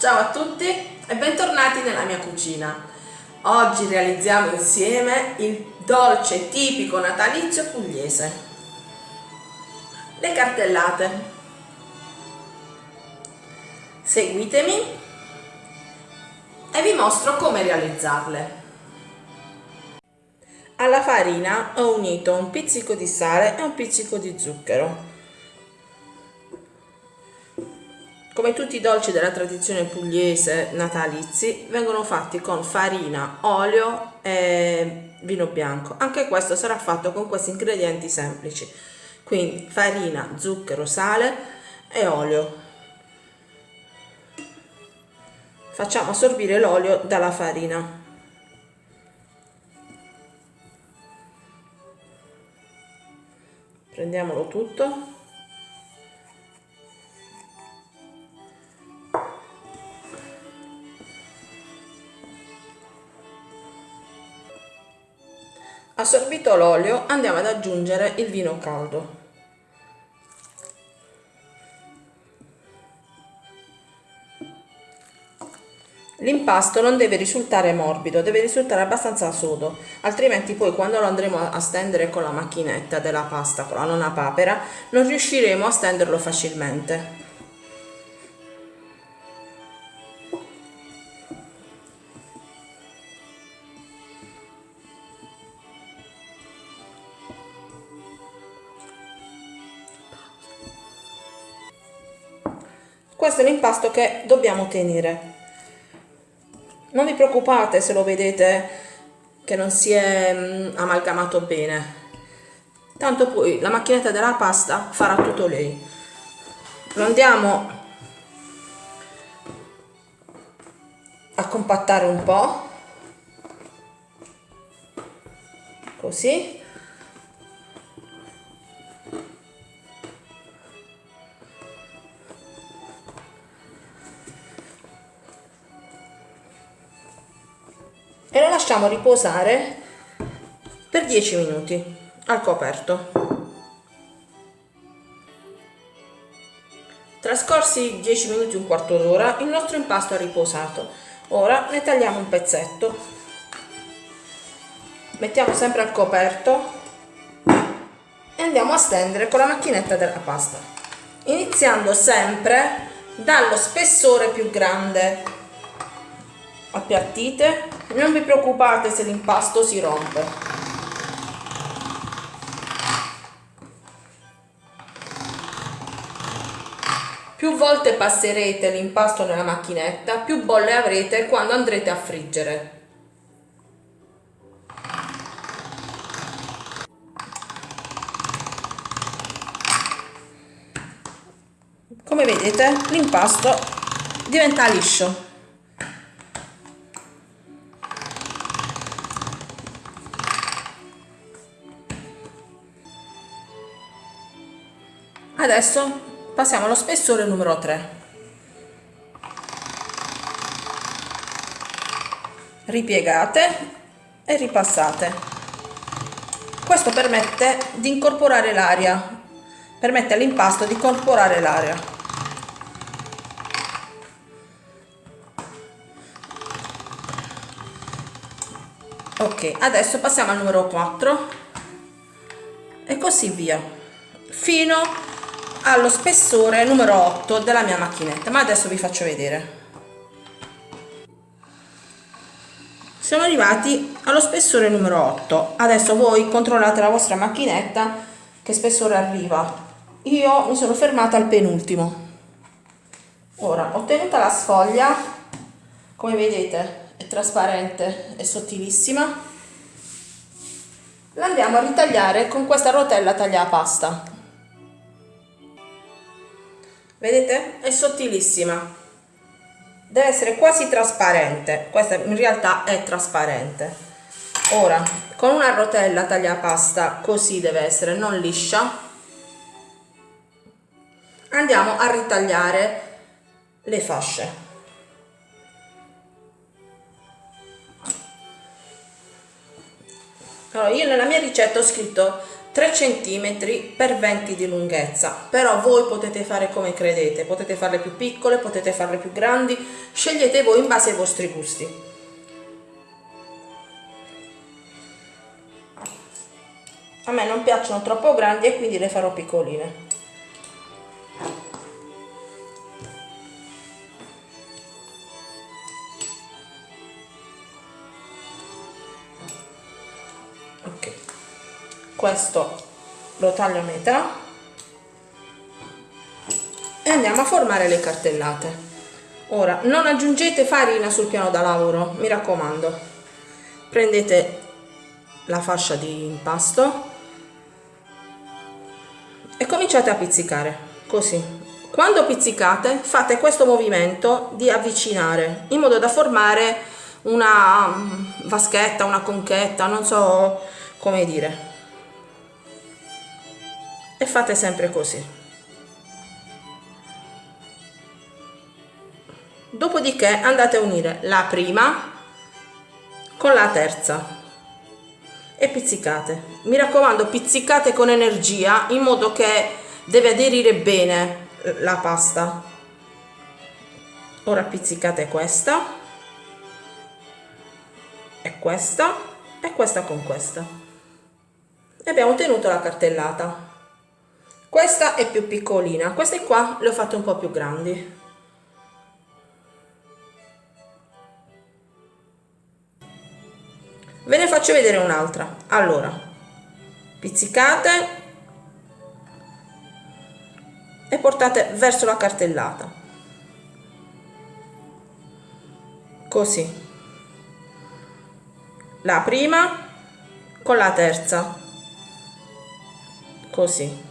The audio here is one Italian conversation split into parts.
Ciao a tutti e bentornati nella mia cucina. Oggi realizziamo insieme il dolce tipico natalizio pugliese. Le cartellate. Seguitemi e vi mostro come realizzarle. Alla farina ho unito un pizzico di sale e un pizzico di zucchero Come tutti i dolci della tradizione pugliese natalizi, vengono fatti con farina, olio e vino bianco. Anche questo sarà fatto con questi ingredienti semplici. Quindi farina, zucchero, sale e olio. Facciamo assorbire l'olio dalla farina. Prendiamolo tutto. Assorbito l'olio andiamo ad aggiungere il vino caldo. L'impasto non deve risultare morbido, deve risultare abbastanza sodo, altrimenti poi quando lo andremo a stendere con la macchinetta della pasta, con la nona papera, non riusciremo a stenderlo facilmente. Questo l'impasto che dobbiamo tenere. Non vi preoccupate se lo vedete che non si è mm, amalgamato bene. Tanto poi la macchinetta della pasta farà tutto lei. Lo andiamo a compattare un po' così lasciamo riposare per 10 minuti al coperto. Trascorsi 10 minuti, un quarto d'ora, il nostro impasto è riposato. Ora ne tagliamo un pezzetto, mettiamo sempre al coperto e andiamo a stendere con la macchinetta della pasta, iniziando sempre dallo spessore più grande. Appiattite non vi preoccupate se l'impasto si rompe. Più volte passerete l'impasto nella macchinetta, più bolle avrete quando andrete a friggere. Come vedete l'impasto diventa liscio. Adesso passiamo allo spessore numero 3 ripiegate e ripassate. Questo permette di incorporare l'aria permette all'impasto di incorporare l'aria. Ok adesso passiamo al numero 4 e così via fino allo spessore numero 8 della mia macchinetta. Ma adesso vi faccio vedere. Siamo arrivati allo spessore numero 8 adesso voi controllate la vostra macchinetta che spessore arriva. Io mi sono fermata al penultimo. Ora ho ottenuta la sfoglia come vedete è trasparente e sottilissima. La andiamo a ritagliare con questa rotella tagliapasta vedete? È sottilissima. Deve essere quasi trasparente. Questa in realtà è trasparente. Ora con una rotella tagliapasta così deve essere non liscia. Andiamo a ritagliare le fasce. Allora io nella mia ricetta ho scritto 3 cm per 20 di lunghezza. Però voi potete fare come credete potete farle più piccole potete farle più grandi scegliete voi in base ai vostri gusti. A me non piacciono troppo grandi e quindi le farò piccoline questo lo taglio a metà e andiamo a formare le cartellate. Ora non aggiungete farina sul piano da lavoro mi raccomando. Prendete la fascia di impasto e cominciate a pizzicare così. Quando pizzicate fate questo movimento di avvicinare in modo da formare una mm, vaschetta una conchetta non so come dire e fate sempre così. Dopodiché andate a unire la prima con la terza. E pizzicate. Mi raccomando pizzicate con energia in modo che deve aderire bene la pasta. Ora pizzicate questa. E questa. E questa con questa. E abbiamo ottenuto la cartellata questa è più piccolina. Queste qua le ho fatte un po' più grandi. Ve ne faccio vedere un'altra. Allora pizzicate e portate verso la cartellata. Così. La prima con la terza. Così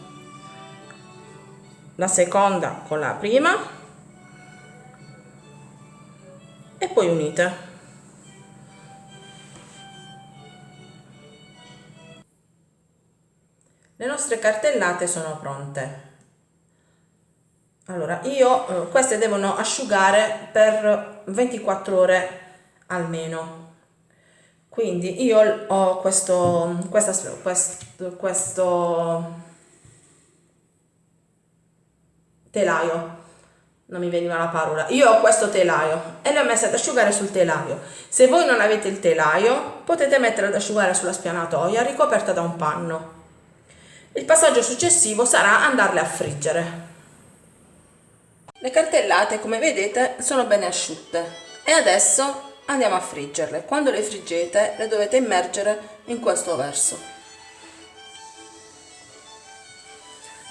la seconda con la prima e poi unite. Le nostre cartellate sono pronte. Allora io eh, queste devono asciugare per 24 ore almeno. Quindi io ho questo questa, questo, questo telaio non mi veniva la parola io ho questo telaio e le ho messe ad asciugare sul telaio se voi non avete il telaio potete mettere ad asciugare sulla spianatoia ricoperta da un panno il passaggio successivo sarà andarle a friggere. Le cartellate, come vedete, sono bene asciutte e adesso andiamo a friggerle. Quando le friggete le dovete immergere in questo verso.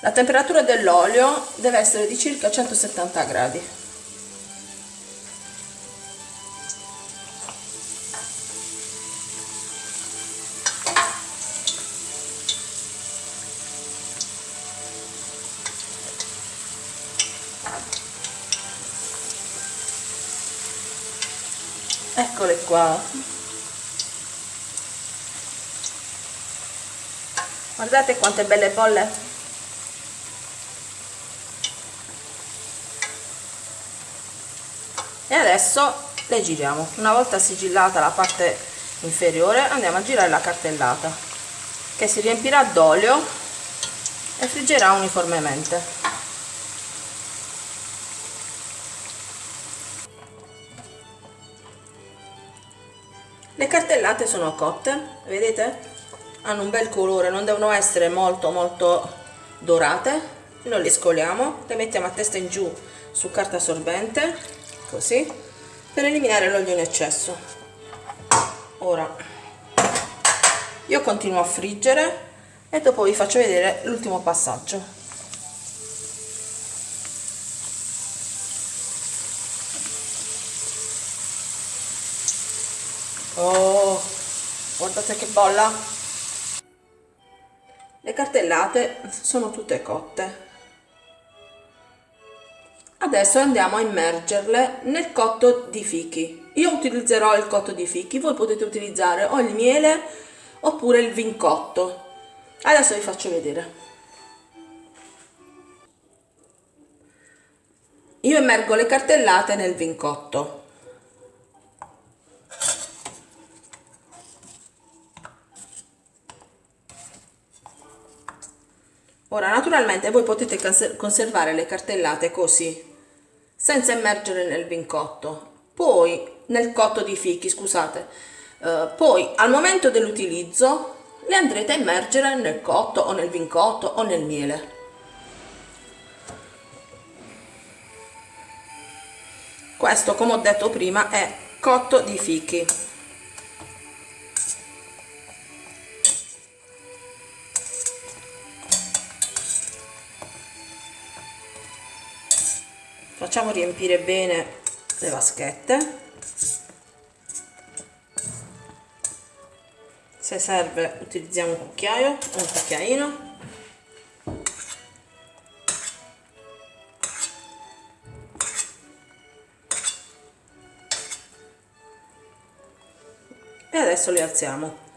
La temperatura dell'olio deve essere di circa 170 gradi. eccole qua guardate quante belle bolle e adesso le giriamo. Una volta sigillata la parte inferiore andiamo a girare la cartellata che si riempirà d'olio e friggerà uniformemente. Le cartellate sono cotte vedete? Hanno un bel colore non devono essere molto molto dorate. Noi le scoliamo le mettiamo a testa in giù su carta assorbente così per eliminare l'olio in eccesso. Ora io continuo a friggere e dopo vi faccio vedere l'ultimo passaggio. Oh guardate che bolla. Le cartellate sono tutte cotte adesso andiamo a immergerle nel cotto di fichi. Io utilizzerò il cotto di fichi voi potete utilizzare o il miele oppure il vincotto. Adesso vi faccio vedere. Io immergo le cartellate nel vincotto. Ora naturalmente voi potete conservare le cartellate così senza immergere nel vincotto. Poi nel cotto di fichi scusate. Uh, poi al momento dell'utilizzo le andrete a immergere nel cotto o nel vincotto o nel miele. Questo come ho detto prima è cotto di fichi facciamo riempire bene le vaschette. Se serve utilizziamo un cucchiaio un cucchiaino. E adesso le alziamo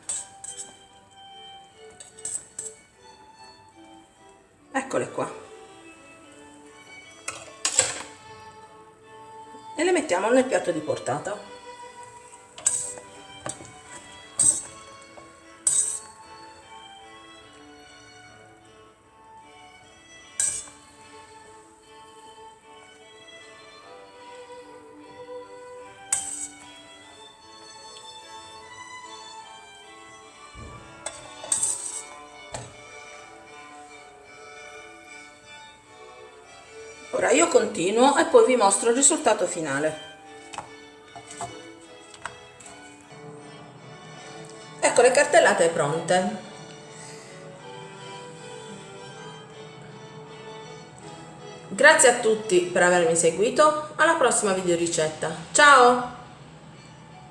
piatto di portata? Ora io continuo e poi vi mostro il risultato finale cartellate pronte Grazie a tutti per avermi seguito, alla prossima video ricetta. Ciao!